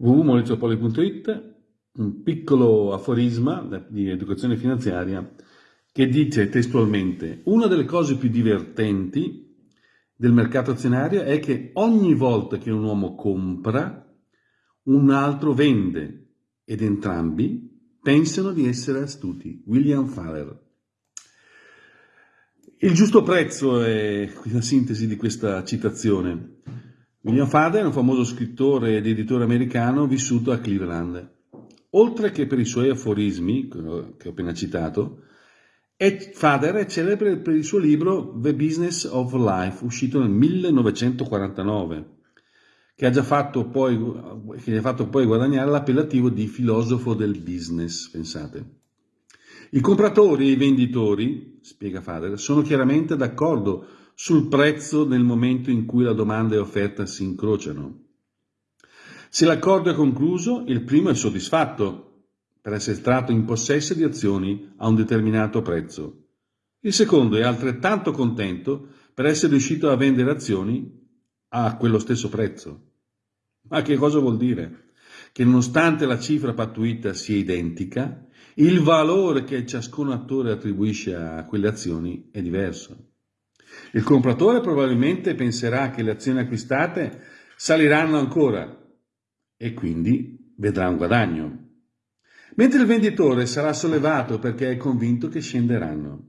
www.maurizopoli.it un piccolo aforisma di educazione finanziaria che dice testualmente una delle cose più divertenti del mercato azionario è che ogni volta che un uomo compra un altro vende ed entrambi pensano di essere astuti. William Faller. Il giusto prezzo è la sintesi di questa citazione. William Fader è un famoso scrittore ed editore americano vissuto a Cleveland. Oltre che per i suoi aforismi, che ho appena citato, Fader è celebre per il suo libro The Business of Life, uscito nel 1949, che, ha già fatto poi, gli ha fatto poi guadagnare l'appellativo di filosofo del business, pensate. I compratori e i venditori, spiega Fader, sono chiaramente d'accordo sul prezzo nel momento in cui la domanda e offerta si incrociano. Se l'accordo è concluso, il primo è soddisfatto per essere tratto in possesso di azioni a un determinato prezzo. Il secondo è altrettanto contento per essere riuscito a vendere azioni a quello stesso prezzo. Ma che cosa vuol dire? Che nonostante la cifra pattuita sia identica, il valore che ciascun attore attribuisce a quelle azioni è diverso. Il compratore probabilmente penserà che le azioni acquistate saliranno ancora e quindi vedrà un guadagno, mentre il venditore sarà sollevato perché è convinto che scenderanno.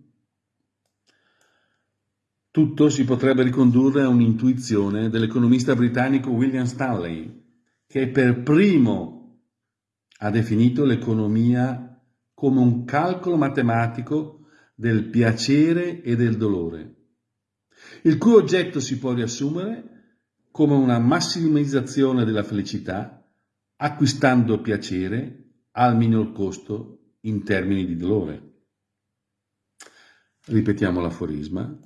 Tutto si potrebbe ricondurre a un'intuizione dell'economista britannico William Stanley, che per primo ha definito l'economia come un calcolo matematico del piacere e del dolore il cui oggetto si può riassumere come una massimizzazione della felicità acquistando piacere al minor costo in termini di dolore. Ripetiamo l'aforisma.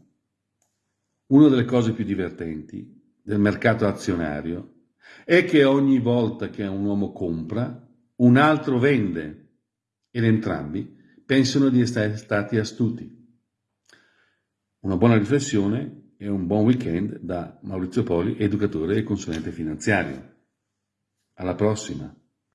Una delle cose più divertenti del mercato azionario è che ogni volta che un uomo compra, un altro vende ed entrambi pensano di essere stati astuti. Una buona riflessione e un buon weekend da Maurizio Poli, educatore e consulente finanziario. Alla prossima!